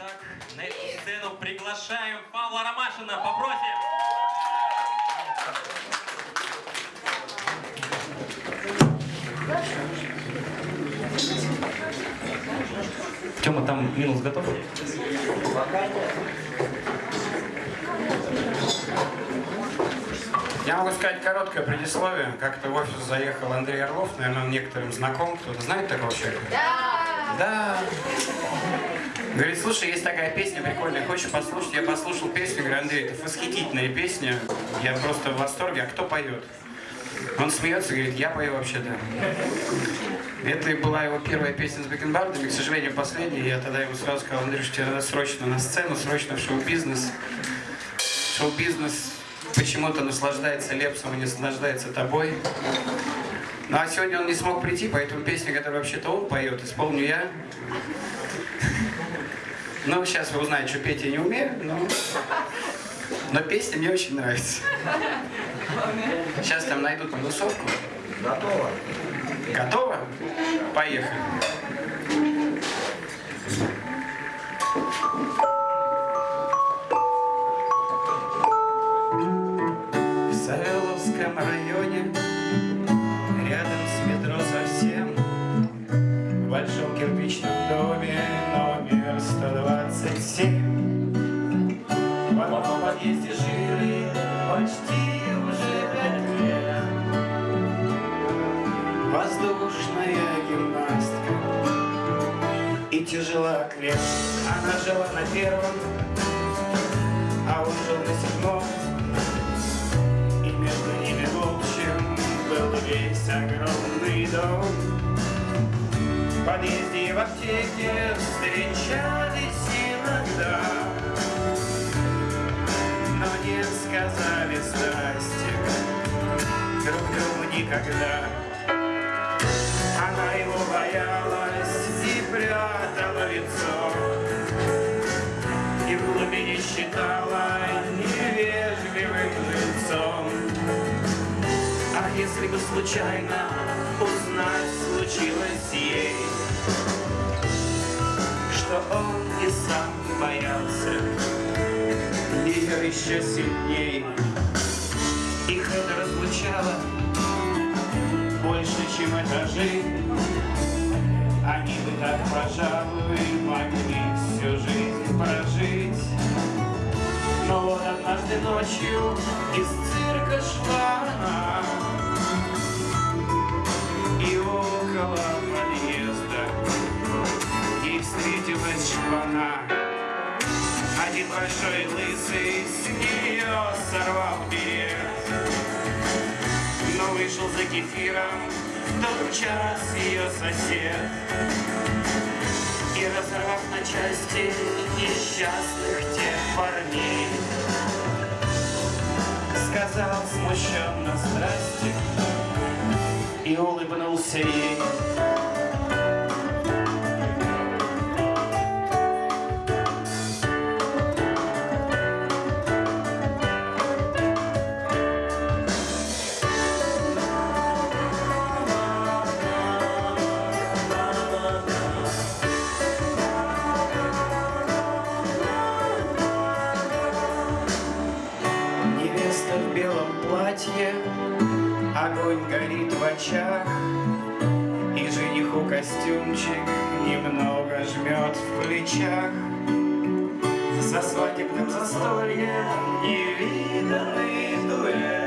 Итак, на эту сцену приглашаем Павла Ромашина. Попросим. Тёма, там минус готов? Я могу сказать короткое предисловие. Как-то в офис заехал Андрей Орлов, наверное, он некоторым знаком. Кто-то знает такого человека? Да! Да! Говорит, слушай, есть такая песня прикольная, хочешь послушать? Я послушал песню, говорю, Андрей, это восхитительная песня, я просто в восторге, а кто поет? Он смеется, говорит, я пою вообще-то. Это была его первая песня с бакенбардами, к сожалению, последняя. Я тогда ему сразу сказал, Андрюш, тебе надо срочно на сцену, срочно в шоу-бизнес. Шоу-бизнес почему-то наслаждается Лепсом и не наслаждается тобой. Ну а сегодня он не смог прийти, поэтому песня, которую вообще-то он поет, исполню я. Ну, сейчас вы узнаете, что петь я не умею, но, но песня мне очень нравится. Сейчас там найдут минусовку. Готово. Готово? Поехали. В Савеловском районе, рядом с метро совсем, в большом кирпичном доме номер 127. В одном подъезде жили почти уже пять лет. Воздушная гимнастка и тяжелоатлет. Она жила на первом, а он жил на седьмом. И между ними в общем был весь огромный дом. В подъезде и в аптеке встречались никогда. Она его боялась и прятала лицо, и в глубине считала невежливым лицом. А если бы случайно узнать случилось ей, что он и сам боялся ее еще сильней, их это разлучало чем этажи. Они бы так, пожалуй, могли всю жизнь прожить. Но вот однажды ночью из цирка шла она, И около подъезда ей встретилась шпана. Один большой лысый с нее сорвал берет но вышел за кефиром тот час ее сосед. И разорвав на части несчастных тех парней, сказал смущенно здрасте и улыбнулся ей. платье, огонь горит в очах, И жениху костюмчик немного жмет в плечах. За свадебным застольем невиданный дуэт